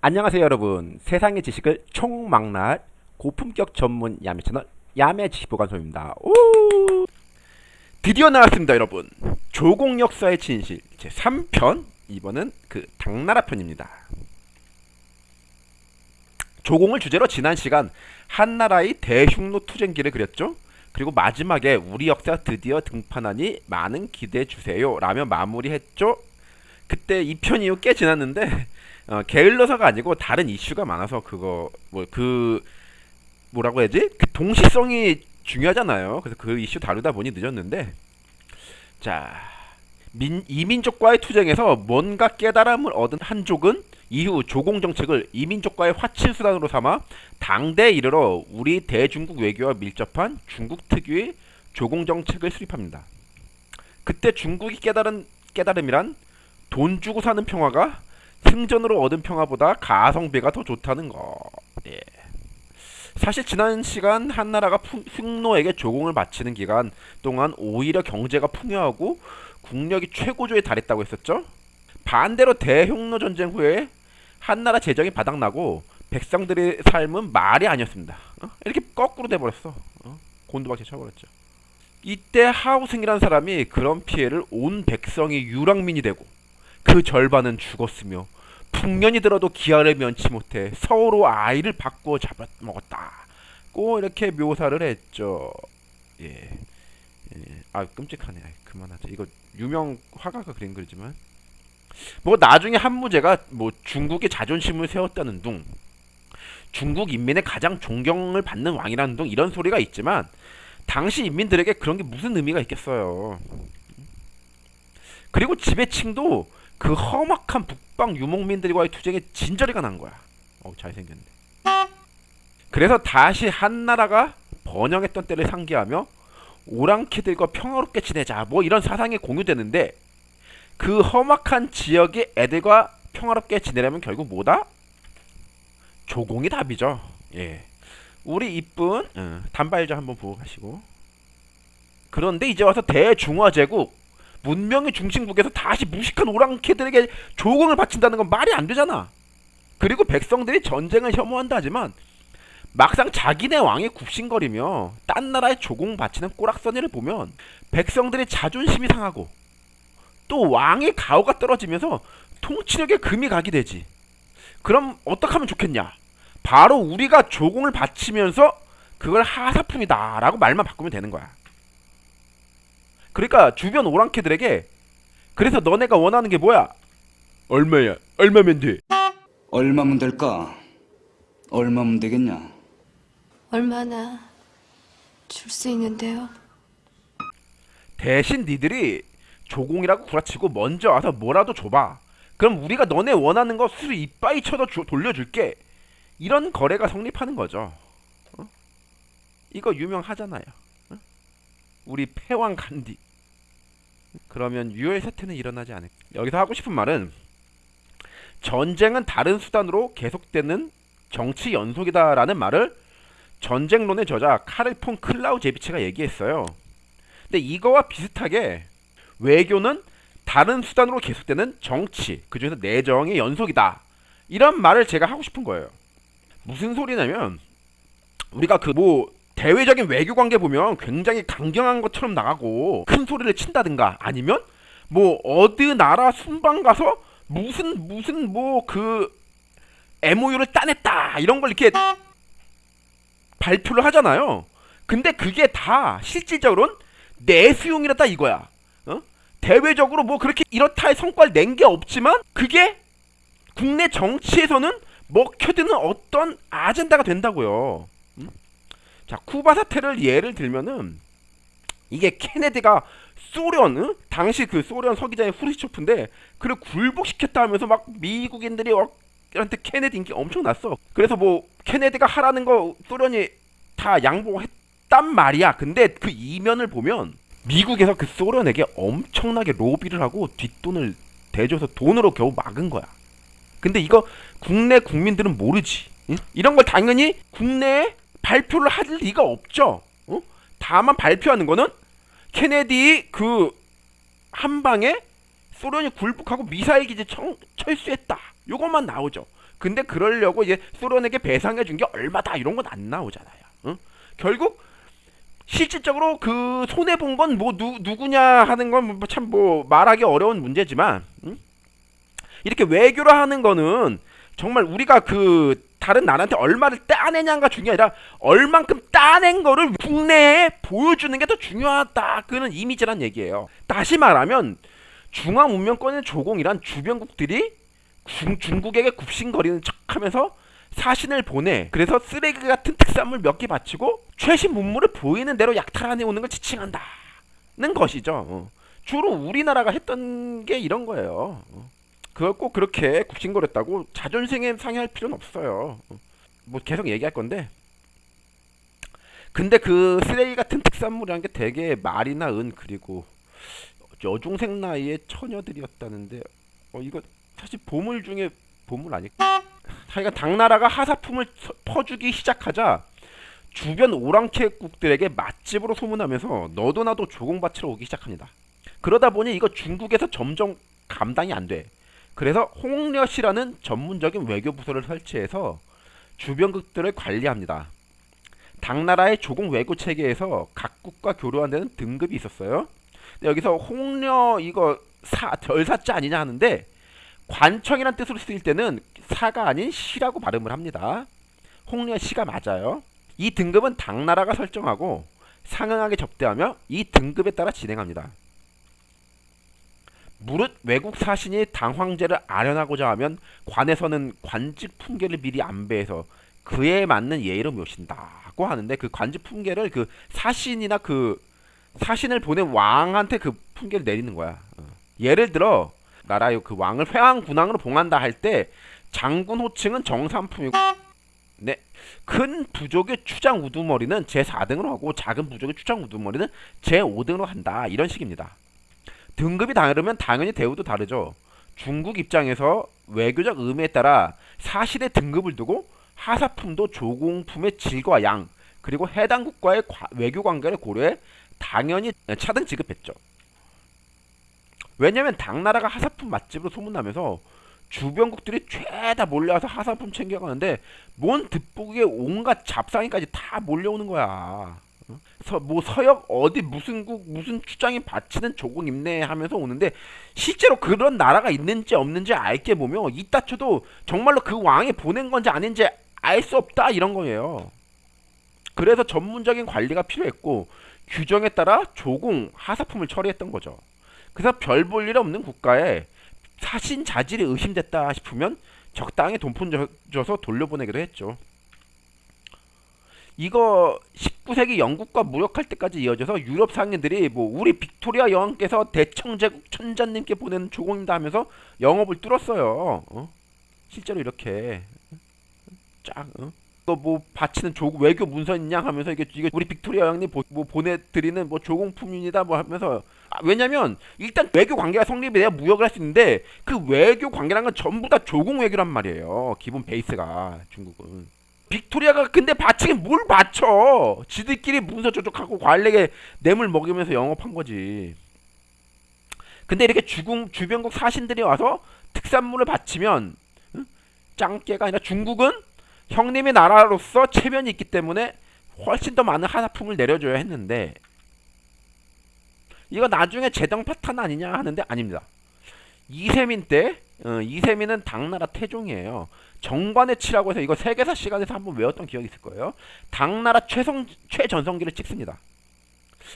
안녕하세요 여러분. 세상의 지식을 총망라할 고품격 전문 야매 채널 야매 지식보관소입니다. 오! 드디어 나왔습니다 여러분. 조공 역사의 진실 제 3편. 이번은 그 당나라 편입니다. 조공을 주제로 지난 시간 한나라의 대흉노 투쟁기를 그렸죠? 그리고 마지막에 우리 역사 드디어 등판하니 많은 기대해 주세요 라며 마무리했죠? 그때 2편 이후 꽤 지났는데 어, 게을러서가 아니고 다른 이슈가 많아서 그거 뭐 그 뭐라고 해야지 그 동시성이 중요하잖아요. 그래서 그 이슈 다루다 보니 늦었는데 자 민, 이민족과의 투쟁에서 뭔가 깨달음을 얻은 한족은 이후 조공 정책을 이민족과의 화친 수단으로 삼아 당대에 이르러 우리 대중국 외교와 밀접한 중국 특유의 조공 정책을 수립합니다. 그때 중국이 깨달은 깨달음이란 돈 주고 사는 평화가 승전으로 얻은 평화보다 가성비가 더 좋다는 거. 예. 사실 지난 시간 한나라가 흉노에게 조공을 바치는 기간 동안 오히려 경제가 풍요하고 국력이 최고조에 달했다고 했었죠. 반대로 대흉노 전쟁 후에 한나라 재정이 바닥나고 백성들의 삶은 말이 아니었습니다. 어? 이렇게 거꾸로 돼버렸어. 어? 곤두박질 쳐버렸죠. 이때 하우승이라는 사람이 그런 피해를 온 백성이 유랑민이 되고 그 절반은 죽었으며 풍년이 들어도 기아를 면치 못해 서로 아이를 바꿔 잡아먹었다. 고 이렇게 묘사를 했죠. 예. 예. 아 끔찍하네. 그만하자. 이거 유명 화가가 그린 글이지만 뭐 나중에 한무제가 뭐 중국의 자존심을 세웠다는 둥 중국 인민의 가장 존경을 받는 왕이라는 둥 이런 소리가 있지만 당시 인민들에게 그런 게 무슨 의미가 있겠어요. 그리고 지배층도 그 험악한 북방 유목민들과의 투쟁에 진저리가 난 거야. 어 잘생겼네. 그래서 다시 한나라가 번영했던 때를 상기하며 오랑캐들과 평화롭게 지내자 뭐 이런 사상이 공유되는데 그 험악한 지역의 애들과 평화롭게 지내려면 결국 뭐다? 조공이 답이죠. 예. 우리 이쁜 어, 단발자 한번 보고 가시고 그런데 이제 와서 대중화제국 문명의 중심국에서 다시 무식한 오랑캐들에게 조공을 바친다는 건 말이 안 되잖아. 그리고 백성들이 전쟁을 혐오한다 하지만 막상 자기네 왕이 굽신거리며 딴 나라에 조공 바치는 꼬락서니를 보면 백성들의 자존심이 상하고 또 왕의 가오가 떨어지면서 통치력에 금이 가게 되지. 그럼 어떻게 하면 좋겠냐? 바로 우리가 조공을 바치면서 그걸 하사품이다 라고 말만 바꾸면 되는 거야. 그러니까 주변 오랑캐들에게 그래서 너네가 원하는 게 뭐야? 얼마야? 얼마면 돼? 얼마면 될까? 얼마면 되겠냐? 얼마나 줄 수 있는데요? 대신 니들이 조공이라고 구라치고 먼저 와서 뭐라도 줘봐. 그럼 우리가 너네 원하는 거 수수 이빠이 쳐서 주, 돌려줄게. 이런 거래가 성립하는 거죠. 어? 이거 유명하잖아요. 어? 우리 패왕 간디. 그러면 유혈 사태는 일어나지 않을. 여기서 하고 싶은 말은 전쟁은 다른 수단으로 계속되는 정치 연속이다라는 말을 전쟁론의 저자 카를 폰 클라우제비체가 얘기했어요. 근데 이거와 비슷하게 외교는 다른 수단으로 계속되는 정치, 그중에서 내정의 연속이다. 이런 말을 제가 하고 싶은 거예요. 무슨 소리냐면 우리가 그 뭐 대외적인 외교 관계 보면 굉장히 강경한 것처럼 나가고 큰 소리를 친다든가 아니면 뭐 어느 나라 순방 가서 무슨 무슨 뭐 그 MOU를 따냈다 이런 걸 이렇게 발표를 하잖아요. 근데 그게 다 실질적으로는 내수용이라다 이거야. 어? 대외적으로 뭐 그렇게 이렇다의 성과를 낸 게 없지만 그게 국내 정치에서는 먹혀드는 어떤 아젠다가 된다고요. 음? 자 쿠바 사태를 예를 들면은 이게 케네디가 소련 응? 당시 그 소련 서기자의 후르시초프인데 그를 굴복시켰다 하면서 막 미국인들이 한테 케네디 인기 엄청 났어. 그래서 뭐 케네디가 하라는 거 소련이 다 양보했단 말이야. 근데 그 이면을 보면 미국에서 그 소련에게 엄청나게 로비를 하고 뒷돈을 대줘서 돈으로 겨우 막은 거야. 근데 이거 국내 국민들은 모르지. 응? 이런 걸 당연히 국내에 발표를 할 리가 없죠. 어? 다만 발표하는 거는 케네디 그 한방에 소련이 굴복하고 미사일 기지 청, 철수했다. 요것만 나오죠. 근데 그러려고 이제 소련에게 배상해 준 게 얼마다 이런 건 안 나오잖아요. 응? 결국 실질적으로 그 손해 본 건 뭐 누구냐 하는 건 참뭐 말하기 어려운 문제지만 응? 이렇게 외교를 하는 거는 정말 우리가 그 다른 나라한테 얼마를 따내냐가 중요한 아니라 얼만큼 따낸 거를 국내에 보여주는 게 더 중요하다. 그는 이미지란 얘기예요. 다시 말하면 중앙 문명권의 조공이란 주변국들이 중, 중국에게 굽신거리는 척하면서 사신을 보내 그래서 쓰레기 같은 특산물 몇 개 바치고 최신 문물을 보이는 대로 약탈하내 오는 걸 지칭한다는 것이죠. 어. 주로 우리나라가 했던 게 이런 거예요. 어. 그걸 꼭 그렇게 굽신거렸다고 자존심에 상해할 필요는 없어요. 어. 뭐 계속 얘기할 건데 근데 그 쓰레기 같은 특산물이라는 게 되게 말이나 은 그리고 여중생 나이의 처녀들이었다는데 어 이거 사실 보물 중에 보물 아닐까? 하여간 당나라가 하사품을 서- 퍼주기 시작하자 주변 오랑캐국들에게 맛집으로 소문하면서 너도 나도 조공바치러 오기 시작합니다. 그러다 보니 이거 중국에서 점점 감당이 안 돼. 그래서 홍려시라는 전문적인 외교 부서를 설치해서 주변국들을 관리합니다. 당나라의 조공 외교 체계에서 각국과 교류한 데는 등급이 있었어요. 여기서 홍려 이거 사 덜사자 아니냐 하는데 관청이란 뜻으로 쓰일 때는 사가 아닌 시라고 발음을 합니다. 홍려 시가 맞아요. 이 등급은 당나라가 설정하고 상응하게 접대하며 이 등급에 따라 진행합니다. 무릇 외국 사신이 당황제를 아련하고자 하면 관에서는 관직 품계를 미리 안배해서 그에 맞는 예의로 모신다고 하는데 그 관직 품계를 그 사신이나 그 사신을 보낸 왕한테 그 품계를 내리는 거야. 어. 예를 들어 나라의 그 왕을 회왕 군왕으로 봉한다 할 때 장군 호칭은 정삼품이고 네. 큰 부족의 추장 우두머리는 제4등으로 하고 작은 부족의 추장 우두머리는 제5등으로 한다. 이런 식입니다. 등급이 다르면 당연히 대우도 다르죠. 중국 입장에서 외교적 의미에 따라 사실의 등급을 두고 하사품도 조공품의 질과 양 그리고 해당 국가의 과- 외교 관계를 고려해 당연히 차등 지급했죠. 왜냐면 당나라가 하사품 맛집으로 소문나면서 주변국들이 죄다 몰려와서 하사품 챙겨가는데 뭔 득북에 온갖 잡상이까지 다 몰려오는 거야. 어? 서, 뭐 서역 어디 무슨 국 무슨 추장이 바치는 조공 임내 하면서 오는데 실제로 그런 나라가 있는지 없는지 알게 보면 이따 쳐도 정말로 그 왕이 보낸 건지 아닌지 알 수 없다 이런 거예요. 그래서 전문적인 관리가 필요했고 규정에 따라 조공 하사품을 처리했던 거죠. 그래서 별 볼 일 없는 국가에 사신 자질이 의심됐다 싶으면 적당히 돈 푼 줘서 돌려보내기도 했죠. 이거 19세기 영국과 무역할 때까지 이어져서 유럽 상인들이 뭐 우리 빅토리아 여왕께서 대청제국 천자님께 보낸 조공이다 하면서 영업을 뚫었어요. 어? 실제로 이렇게 쫙 어? 또 뭐 바치는 조 외교 문서 있냐 하면서 이게 이게 우리 빅토리아 여왕님 보, 뭐 보내드리는 뭐 조공품입니다 뭐 하면서 아, 왜냐면 일단 외교 관계가 성립이 돼야 무역을 할 수 있는데 그 외교 관계란 건 전부 다 조공 외교란 말이에요. 기본 베이스가 중국은. 빅토리아가 근데 바치긴 뭘 바쳐? 지들끼리 문서 조작하고 관리에게 뇌물 먹이면서 영업한 거지. 근데 이렇게 주공 주변국 사신들이 와서 특산물을 바치면 응? 짱깨가 아니라 중국은 형님의 나라로서 체면이 있기 때문에 훨씬 더 많은 하사품을 내려줘야 했는데 이거 나중에 재정 파탄 아니냐 하는데 아닙니다. 이세민 때 어, 이세민은 당나라 태종이에요. 정관의 치라고 해서 이거 세계사 시간에서 한번 외웠던 기억이 있을 거예요. 당나라 최성 최전성기를 찍습니다.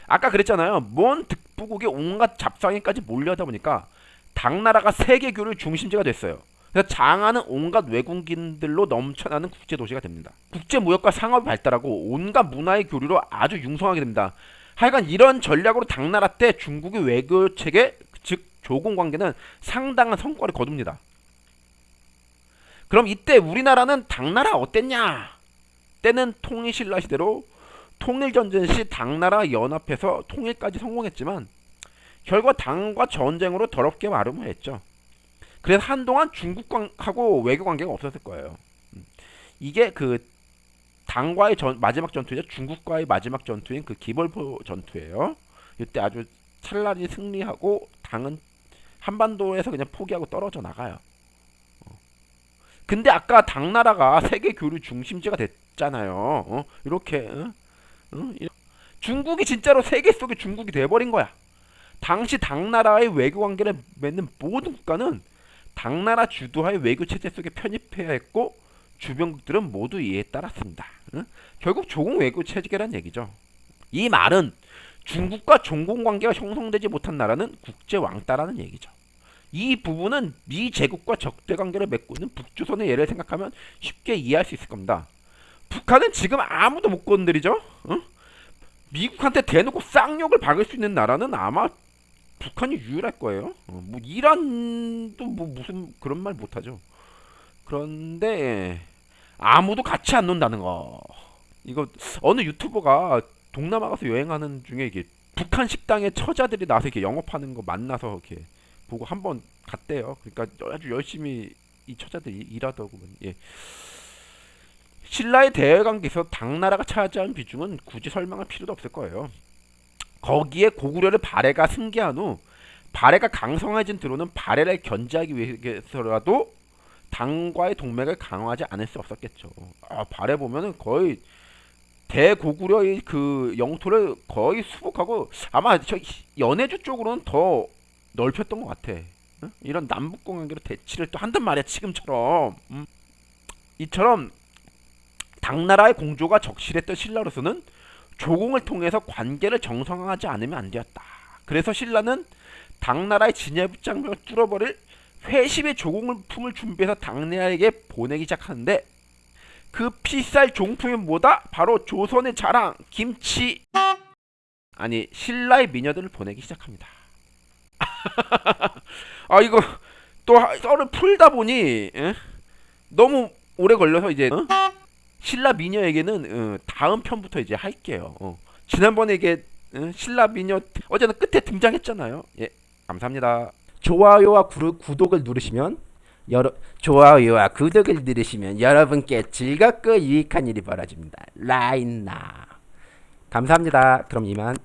아까 그랬잖아요. 뭔 득부국이 온갖 잡상인까지 몰려다 보니까 당나라가 세계교류 중심지가 됐어요. 그래서 장안은 온갖 외국인들로 넘쳐나는 국제 도시가 됩니다. 국제 무역과 상업이 발달하고 온갖 문화의 교류로 아주 융성하게 됩니다. 하여간 이런 전략으로 당나라 때 중국의 외교 체계 즉 조공 관계는 상당한 성과를 거둡니다. 그럼 이때 우리나라는 당나라 어땠냐? 때는 통일신라 시대로 통일전쟁 시 당나라 연합해서 통일까지 성공했지만 결과 당과 전쟁으로 더럽게 마름모했죠. 그래서 한동안 중국하고 외교 관계가 없었을 거예요. 음. 이게 그 당과의 전, 마지막 전투죠. 중국과의 마지막 전투인 그 기벌포 전투예요. 이때 아주 찬란히 승리하고 당은 한반도에서 그냥 포기하고 떨어져 나가요. 어. 근데 아까 당나라가 세계 교류 중심지가 됐잖아요. 어? 이렇게 어? 어? 이- 중국이 진짜로 세계 속의 중국이 돼버린 거야. 당시 당나라의 외교 관계를 맺는 모든 국가는 당나라 주도하의 외교 체제 속에 편입해야 했고 주변국들은 모두 이에 따랐습니다. 응? 결국 조공 외교 체제란 얘기죠. 이 말은 중국과 종공 관계가 형성되지 못한 나라는 국제 왕따라는 얘기죠. 이 부분은 미 제국과 적대 관계를 맺고 있는 북조선의 예를 생각하면 쉽게 이해할 수 있을 겁니다. 북한은 지금 아무도 못 건드리죠. 응? 미국한테 대놓고 쌍욕을 박을 수 있는 나라는 아마 북한이 유일할 거예요. 어, 뭐 이란도 뭐 무슨 그런 말 못하죠. 그런데 아무도 같이 안 논다는 거. 이거 어느 유튜버가 동남아 가서 여행하는 중에 이게 북한 식당에 처자들이 나서 이렇게 영업하는 거 만나서 이렇게 보고 한 번 갔대요. 그러니까 아주 열심히 이 처자들이 일하더구만. 예. 신라의 대외 관계에서 당나라가 차지한 비중은 굳이 설명할 필요도 없을 거예요. 거기에 고구려를 발해가 승계한 후 발해가 강성해진 드로는 발해를 견제하기 위해서라도 당과의 동맹을 강화하지 않을 수 없었겠죠. 아, 발해 보면은 거의 대고구려의 그 영토를 거의 수복하고 아마 저 연해주 쪽으로는 더 넓혔던 것 같아. 응? 이런 남북공 관계로 대치를 또 한단 말이야 지금처럼. 음. 이처럼 당나라의 공조가 적실했던 신라로서는 조공을 통해서 관계를 정상화하지 않으면 안 되었다. 그래서 신라는 당나라의 진해부장벽을 뚫어버릴 회심의 조공을 품을 준비해서 당나라에게 보내기 시작하는데 그 필살 종품이 뭐다? 바로 조선의 자랑 김치 아니 신라의 미녀들을 보내기 시작합니다. 아 이거 또 하- 썰을 풀다 보니 에? 너무 오래 걸려서 이제 어? 신라 미녀에게는 어, 다음 편부터 이제 할게요. 어. 지난번에 이게 어, 신라 미녀 어제는 끝에 등장했잖아요. 예, 감사합니다. 좋아요와 구르, 구독을 누르시면 여러 좋아요와 구독을 누르시면 여러분께 즐겁고 유익한 일이 벌어집니다. 라인나 감사합니다. 그럼 이만